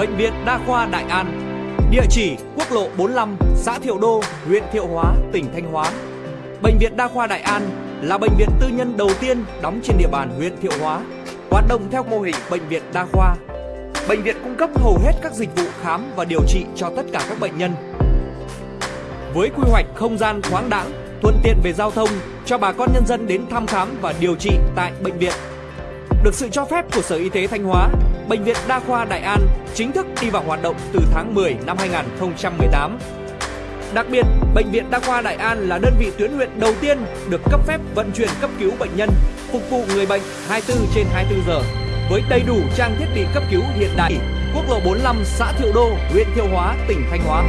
Bệnh viện Đa khoa Đại An. Địa chỉ quốc lộ 45, xã Thiệu Đô, huyện Thiệu Hóa, tỉnh Thanh Hóa. Bệnh viện Đa khoa Đại An là bệnh viện tư nhân đầu tiên đóng trên địa bàn huyện Thiệu Hóa Hoạt động theo mô hình bệnh viện đa khoa. Bệnh viện cung cấp hầu hết các dịch vụ khám và điều trị cho tất cả các bệnh nhân. Với quy hoạch không gian thoáng đãng, thuận tiện về giao thông cho bà con nhân dân đến thăm khám và điều trị tại bệnh viện. Được sự cho phép của Sở Y tế Thanh Hóa, Bệnh viện Đa khoa Đại An chính thức đi vào hoạt động từ tháng 10 năm 2018. Đặc biệt, Bệnh viện Đa khoa Đại An là đơn vị tuyến huyện đầu tiên được cấp phép vận chuyển cấp cứu bệnh nhân, phục vụ người bệnh 24 trên 24 giờ với đầy đủ trang thiết bị cấp cứu hiện đại. Quốc lộ 45 xã Thiệu Đô, huyện Thiệu Hóa, tỉnh Thanh Hóa.